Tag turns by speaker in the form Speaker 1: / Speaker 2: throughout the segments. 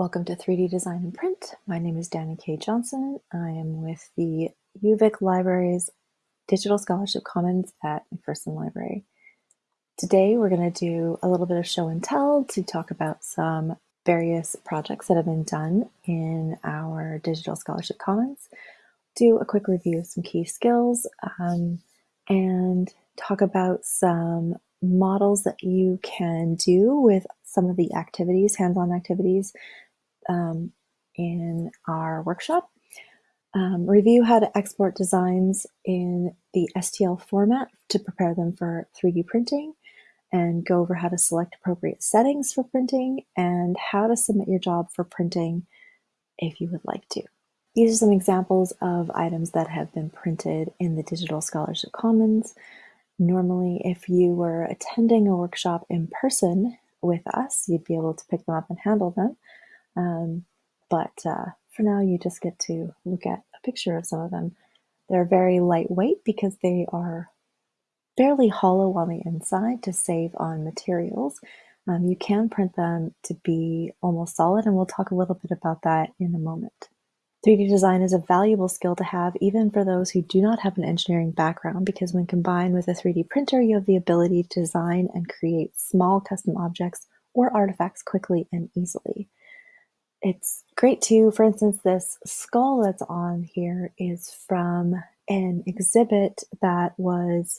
Speaker 1: Welcome to 3D Design and Print. My name is Danny K. Johnson. I am with the UVic Libraries Digital Scholarship Commons at McPherson Library. Today we're going to do a little bit of show and tell to talk about some various projects that have been done in our Digital Scholarship Commons, do a quick review of some key skills, um, and talk about some models that you can do with some of the activities, hands-on activities um, in our workshop. Um, review how to export designs in the STL format to prepare them for 3D printing and go over how to select appropriate settings for printing and how to submit your job for printing if you would like to. These are some examples of items that have been printed in the Digital Scholarship Commons. Normally, if you were attending a workshop in person with us, you'd be able to pick them up and handle them. Um, but uh, for now, you just get to look at a picture of some of them. They're very lightweight because they are fairly hollow on the inside to save on materials. Um, you can print them to be almost solid, and we'll talk a little bit about that in a moment. 3D design is a valuable skill to have even for those who do not have an engineering background because when combined with a 3D printer, you have the ability to design and create small custom objects or artifacts quickly and easily it's great too. For instance, this skull that's on here is from an exhibit that was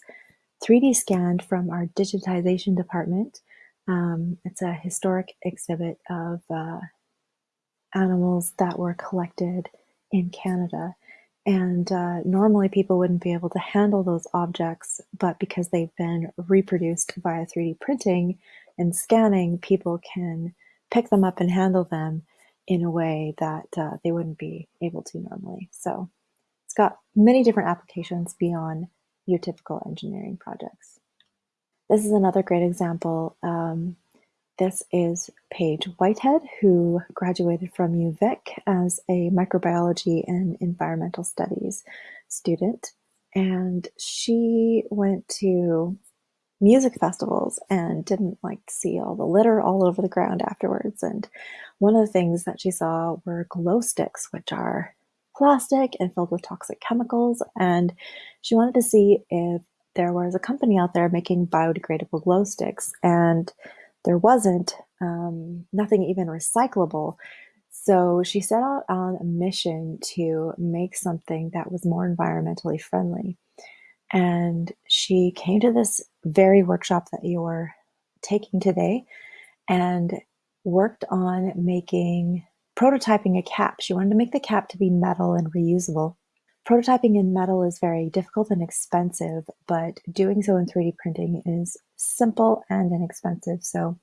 Speaker 1: 3D scanned from our digitization department. Um, it's a historic exhibit of uh, animals that were collected in Canada. And uh, normally people wouldn't be able to handle those objects, but because they've been reproduced via 3D printing and scanning, people can pick them up and handle them in a way that uh, they wouldn't be able to normally. So it's got many different applications beyond your typical engineering projects. This is another great example. Um, this is Paige Whitehead, who graduated from UVic as a microbiology and environmental studies student. And she went to music festivals and didn't like to see all the litter all over the ground afterwards. And one of the things that she saw were glow sticks, which are plastic and filled with toxic chemicals. And she wanted to see if there was a company out there making biodegradable glow sticks. And there wasn't, um, nothing even recyclable. So she set out on a mission to make something that was more environmentally friendly. And she came to this very workshop that you're taking today and worked on making prototyping a cap. She wanted to make the cap to be metal and reusable. Prototyping in metal is very difficult and expensive, but doing so in 3D printing is simple and inexpensive. So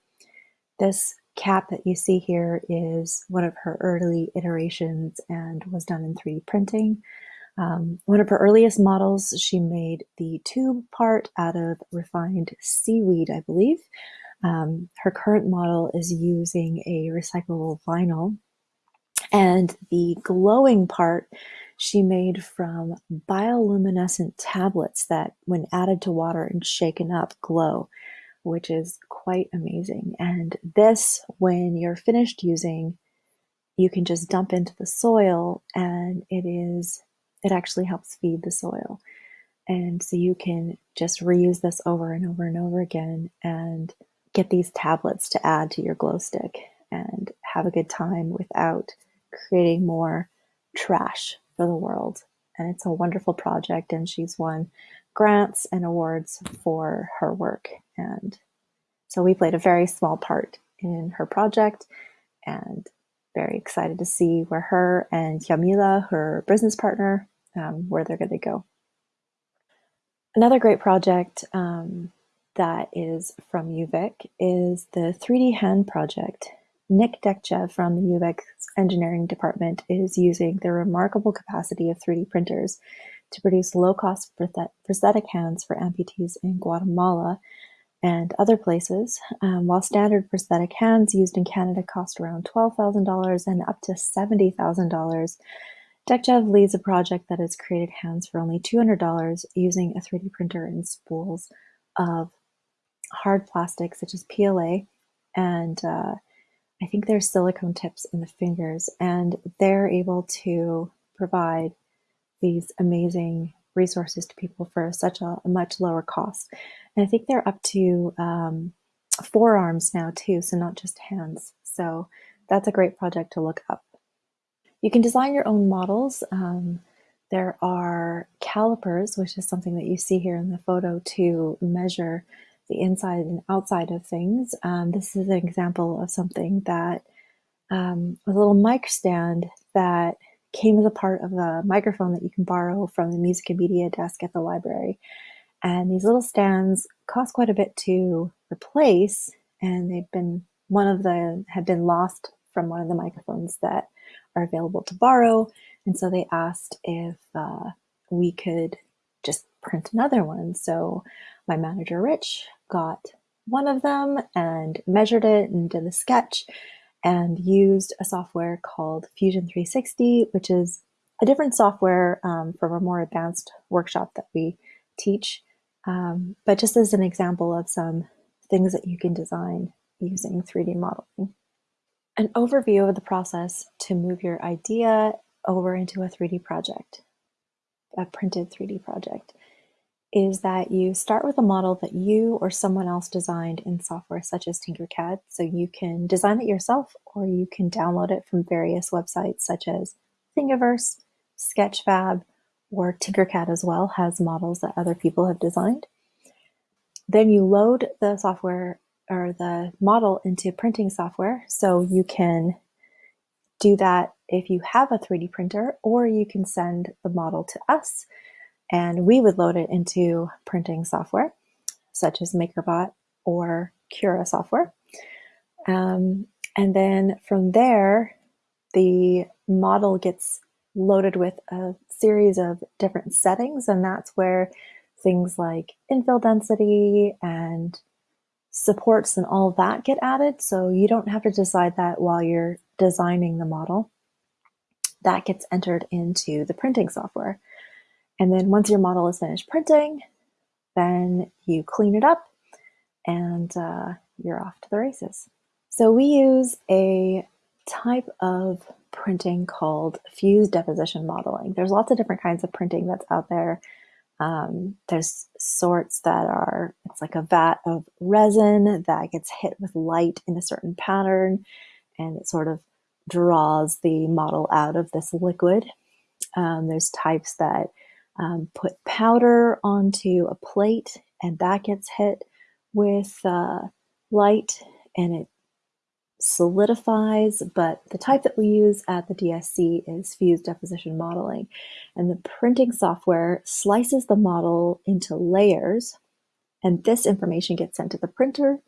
Speaker 1: this cap that you see here is one of her early iterations and was done in 3D printing. Um, one of her earliest models, she made the tube part out of refined seaweed, I believe. Um, her current model is using a recyclable vinyl. And the glowing part she made from bioluminescent tablets that, when added to water and shaken up, glow, which is quite amazing. And this, when you're finished using, you can just dump into the soil and it is it actually helps feed the soil. And so you can just reuse this over and over and over again and get these tablets to add to your glow stick and have a good time without creating more trash for the world. And it's a wonderful project, and she's won grants and awards for her work. And so we played a very small part in her project, and very excited to see where her and Yamila, her business partner, um, where they're going to go. Another great project um, that is from UVic is the 3D Hand project. Nick Dechev from the UVic engineering department is using the remarkable capacity of 3D printers to produce low-cost prosthetic hands for amputees in Guatemala and other places, um, while standard prosthetic hands used in Canada cost around $12,000 and up to $70,000. Dechev leads a project that has created hands for only $200 using a 3D printer and spools of hard plastic such as PLA and uh, I think there's silicone tips in the fingers, and they're able to provide these amazing resources to people for such a, a much lower cost. And I think they're up to um, forearms now too, so not just hands. So that's a great project to look up. You can design your own models. Um, there are calipers, which is something that you see here in the photo to measure the inside and outside of things. Um, this is an example of something that um, a little mic stand that came as a part of a microphone that you can borrow from the music and media desk at the library. And these little stands cost quite a bit to replace, and they've been one of the had been lost from one of the microphones that are available to borrow. And so they asked if uh, we could just print another one. So my manager, Rich, got one of them and measured it and did a sketch and used a software called Fusion 360, which is a different software um, from a more advanced workshop that we teach. Um, but just as an example of some things that you can design using 3D modeling. An overview of the process to move your idea over into a 3D project, a printed 3D project is that you start with a model that you or someone else designed in software such as Tinkercad. So you can design it yourself or you can download it from various websites such as Thingiverse, Sketchfab, or Tinkercad as well has models that other people have designed. Then you load the software or the model into printing software. So you can do that if you have a 3D printer or you can send the model to us and we would load it into printing software such as MakerBot or Cura software. Um, and then from there, the model gets loaded with a series of different settings, and that's where things like infill density and supports and all that get added. So you don't have to decide that while you're designing the model. That gets entered into the printing software. And then once your model is finished printing, then you clean it up and uh, you're off to the races. So we use a type of printing called fused deposition modeling. There's lots of different kinds of printing that's out there. Um, there's sorts that are, it's like a vat of resin that gets hit with light in a certain pattern and it sort of draws the model out of this liquid. Um, there's types that um, put powder onto a plate and that gets hit with uh, light and it solidifies, but the type that we use at the DSC is fused deposition modeling. And the printing software slices the model into layers, and this information gets sent to the printer,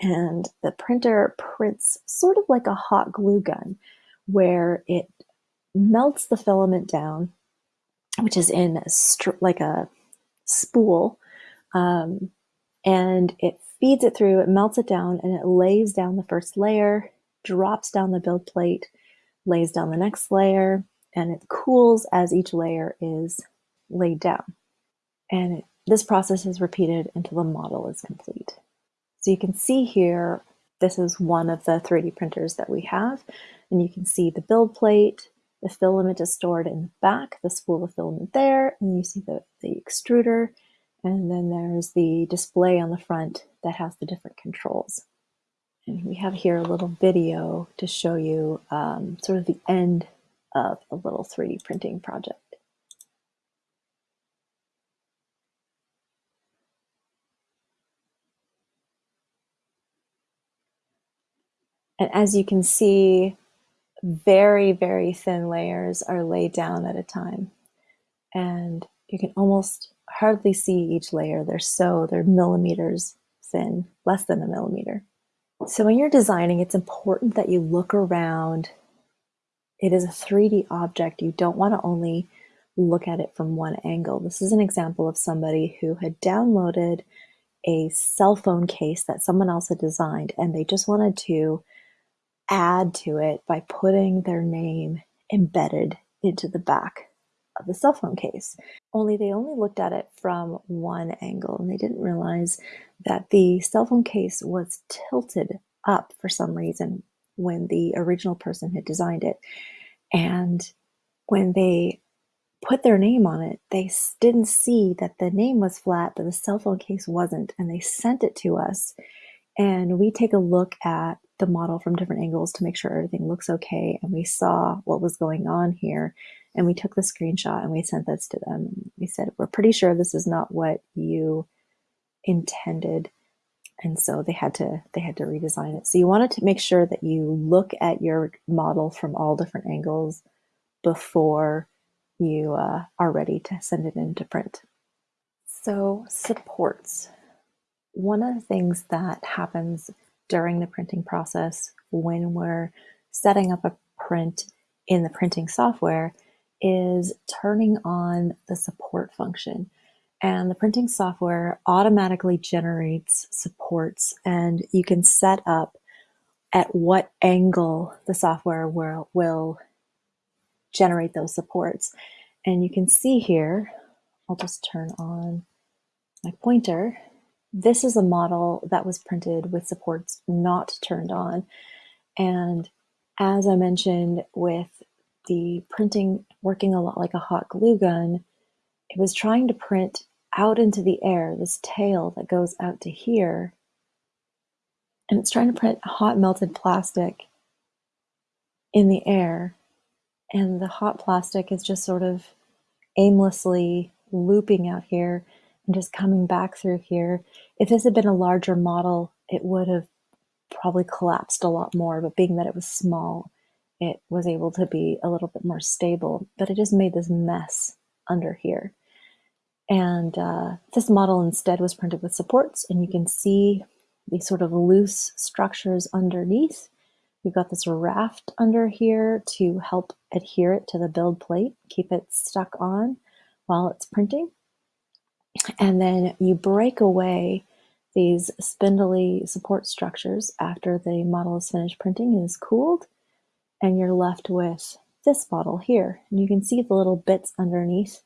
Speaker 1: and the printer prints sort of like a hot glue gun, where it melts the filament down which is in a like a spool, um, and it feeds it through, it melts it down, and it lays down the first layer, drops down the build plate, lays down the next layer, and it cools as each layer is laid down. And it, this process is repeated until the model is complete. So you can see here, this is one of the 3D printers that we have, and you can see the build plate, the filament is stored in the back, the spool of filament there, and you see the, the extruder, and then there's the display on the front that has the different controls. And we have here a little video to show you um, sort of the end of a little 3D printing project. And as you can see, very, very thin layers are laid down at a time. And you can almost hardly see each layer. They're so, they're millimeters thin, less than a millimeter. So when you're designing, it's important that you look around. It is a 3D object. You don't want to only look at it from one angle. This is an example of somebody who had downloaded a cell phone case that someone else had designed and they just wanted to add to it by putting their name embedded into the back of the cell phone case. Only they only looked at it from one angle and they didn't realize that the cell phone case was tilted up for some reason when the original person had designed it. And when they put their name on it, they didn't see that the name was flat, but the cell phone case wasn't. And they sent it to us. And we take a look at the model from different angles to make sure everything looks okay. And we saw what was going on here. And we took the screenshot and we sent this to them. We said, We're pretty sure this is not what you intended and so they had to they had to redesign it so you wanted to make sure that you look at your model from all different angles before you uh, are ready to send it into print so supports one of the things that happens during the printing process when we're setting up a print in the printing software is turning on the support function and the printing software automatically generates supports and you can set up at what angle the software will, will generate those supports. And you can see here, I'll just turn on my pointer. This is a model that was printed with supports not turned on. And as I mentioned with the printing working a lot like a hot glue gun, it was trying to print out into the air, this tail that goes out to here. And it's trying to print hot melted plastic in the air. And the hot plastic is just sort of aimlessly looping out here just coming back through here. If this had been a larger model, it would have probably collapsed a lot more, but being that it was small, it was able to be a little bit more stable, but it just made this mess under here. And uh, this model instead was printed with supports and you can see these sort of loose structures underneath. We've got this raft under here to help adhere it to the build plate, keep it stuck on while it's printing. And then you break away these spindly support structures after the model is finished printing and is cooled, and you're left with this model here. And you can see the little bits underneath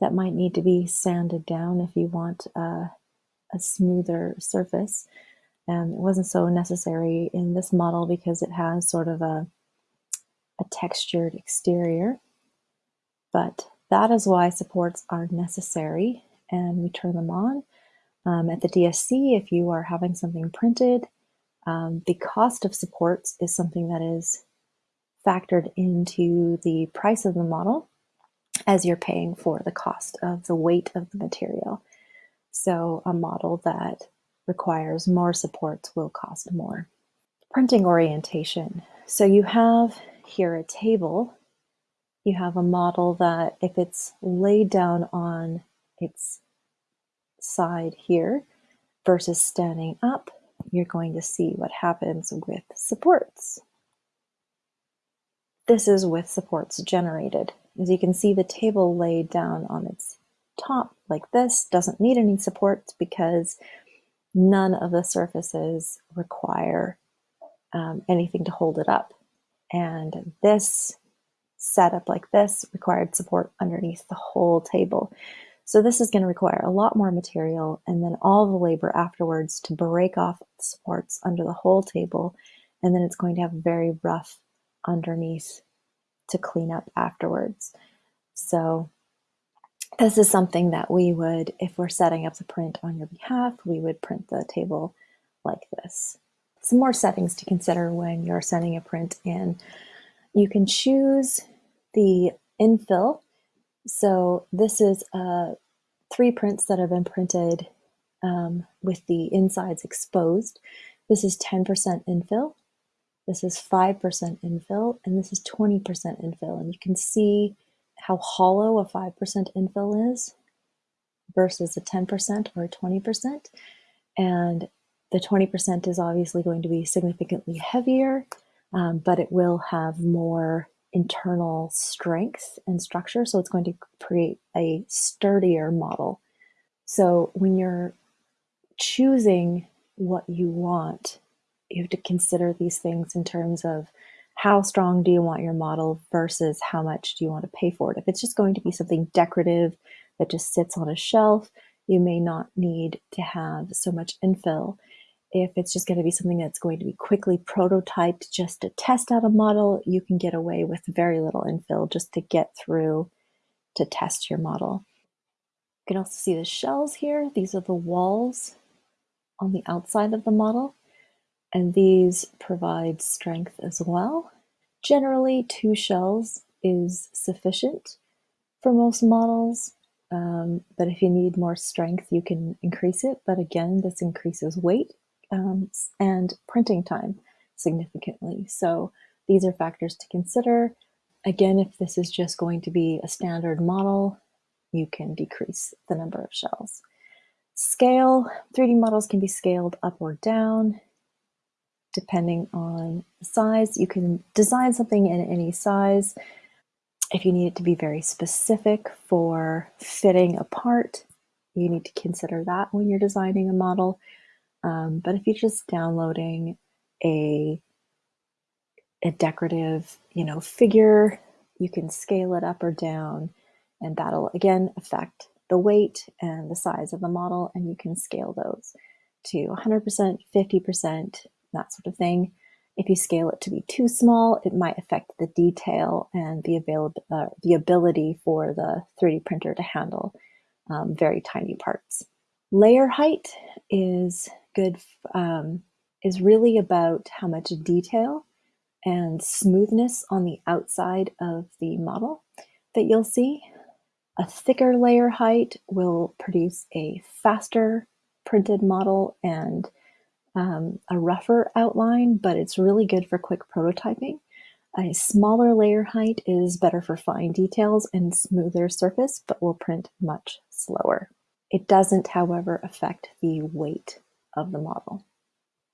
Speaker 1: that might need to be sanded down if you want a, a smoother surface. And it wasn't so necessary in this model because it has sort of a, a textured exterior. But that is why supports are necessary and we turn them on. Um, at the DSC, if you are having something printed, um, the cost of supports is something that is factored into the price of the model as you're paying for the cost of the weight of the material. So a model that requires more supports will cost more. Printing orientation. So you have here a table. You have a model that if it's laid down on its side here versus standing up, you're going to see what happens with supports. This is with supports generated. As you can see, the table laid down on its top like this doesn't need any supports because none of the surfaces require um, anything to hold it up. And this setup like this required support underneath the whole table. So this is going to require a lot more material and then all the labor afterwards to break off supports under the whole table. And then it's going to have very rough underneath to clean up afterwards. So this is something that we would, if we're setting up the print on your behalf, we would print the table like this. Some more settings to consider when you're sending a print in. You can choose the infill. So this is uh, three prints that have been printed um, with the insides exposed. This is 10% infill. This is 5% infill and this is 20% infill. And you can see how hollow a 5% infill is versus a 10% or a 20%. And the 20% is obviously going to be significantly heavier, um, but it will have more internal strength and structure. So it's going to create a sturdier model. So when you're choosing what you want, you have to consider these things in terms of how strong do you want your model versus how much do you want to pay for it. If it's just going to be something decorative that just sits on a shelf, you may not need to have so much infill. If it's just going to be something that's going to be quickly prototyped just to test out a model, you can get away with very little infill just to get through to test your model. You can also see the shells here. These are the walls on the outside of the model, and these provide strength as well. Generally, two shells is sufficient for most models, um, but if you need more strength, you can increase it. But again, this increases weight um, and printing time significantly. So these are factors to consider. Again, if this is just going to be a standard model, you can decrease the number of shells. Scale, 3D models can be scaled up or down depending on the size. You can design something in any size. If you need it to be very specific for fitting a part, you need to consider that when you're designing a model. Um, but if you're just downloading a, a decorative, you know, figure, you can scale it up or down, and that'll again affect the weight and the size of the model, and you can scale those to 100%, 50%, that sort of thing. If you scale it to be too small, it might affect the detail and the, available, uh, the ability for the 3D printer to handle um, very tiny parts. Layer height is good, um, is really about how much detail and smoothness on the outside of the model that you'll see. A thicker layer height will produce a faster printed model and um, a rougher outline, but it's really good for quick prototyping. A smaller layer height is better for fine details and smoother surface, but will print much slower. It doesn't, however, affect the weight of the model.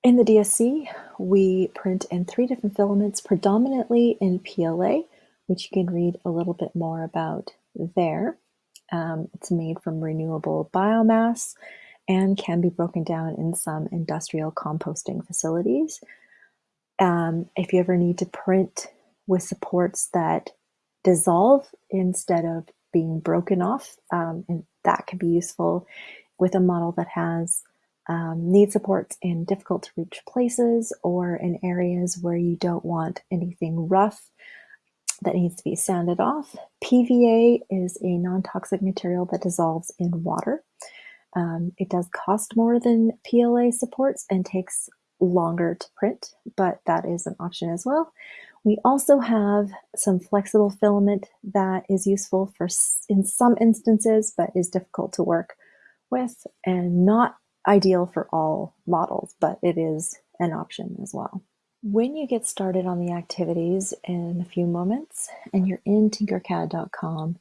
Speaker 1: In the DSC, we print in three different filaments, predominantly in PLA, which you can read a little bit more about there. Um, it's made from renewable biomass and can be broken down in some industrial composting facilities. Um, if you ever need to print with supports that dissolve instead of being broken off, um, and that can be useful with a model that has um, need supports in difficult to reach places or in areas where you don't want anything rough that needs to be sanded off. PVA is a non-toxic material that dissolves in water. Um, it does cost more than PLA supports and takes longer to print, but that is an option as well. We also have some flexible filament that is useful for in some instances, but is difficult to work with and not ideal for all models, but it is an option as well. When you get started on the activities in a few moments and you're in tinkercad.com,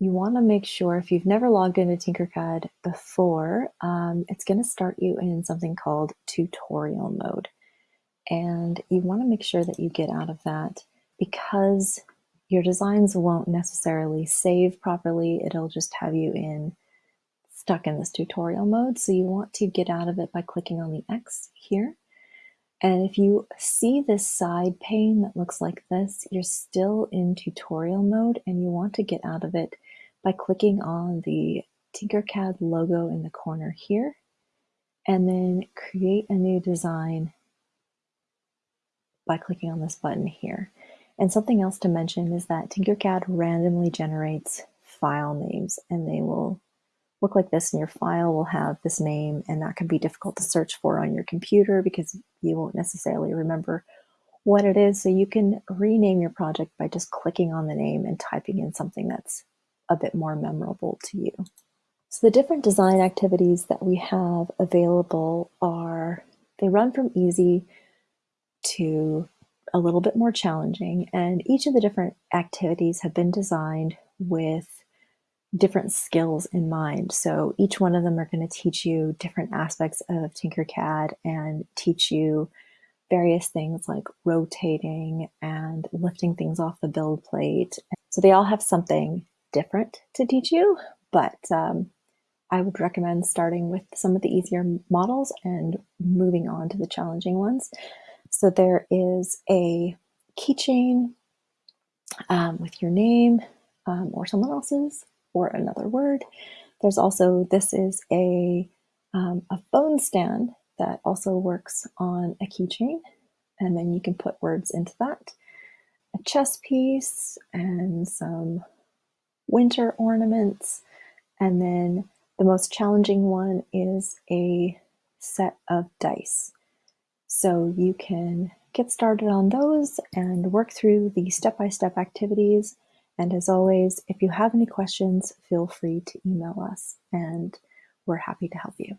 Speaker 1: you want to make sure if you've never logged into Tinkercad before, um, it's going to start you in something called tutorial mode. And you want to make sure that you get out of that because your designs won't necessarily save properly. It'll just have you in stuck in this tutorial mode. So you want to get out of it by clicking on the X here. And if you see this side pane that looks like this, you're still in tutorial mode and you want to get out of it by clicking on the Tinkercad logo in the corner here, and then create a new design by clicking on this button here. And something else to mention is that Tinkercad randomly generates file names and they will look like this and your file will have this name and that can be difficult to search for on your computer because you won't necessarily remember what it is. So you can rename your project by just clicking on the name and typing in something that's a bit more memorable to you. So the different design activities that we have available are, they run from easy to a little bit more challenging. And each of the different activities have been designed with different skills in mind. So each one of them are going to teach you different aspects of Tinkercad and teach you various things like rotating and lifting things off the build plate. So they all have something different to teach you, but um, I would recommend starting with some of the easier models and moving on to the challenging ones. So there is a keychain um, with your name um, or someone else's another word. There's also, this is a, um, a phone stand that also works on a keychain, and then you can put words into that. A chess piece and some winter ornaments, and then the most challenging one is a set of dice. So you can get started on those and work through the step-by-step -step activities. And as always, if you have any questions, feel free to email us and we're happy to help you.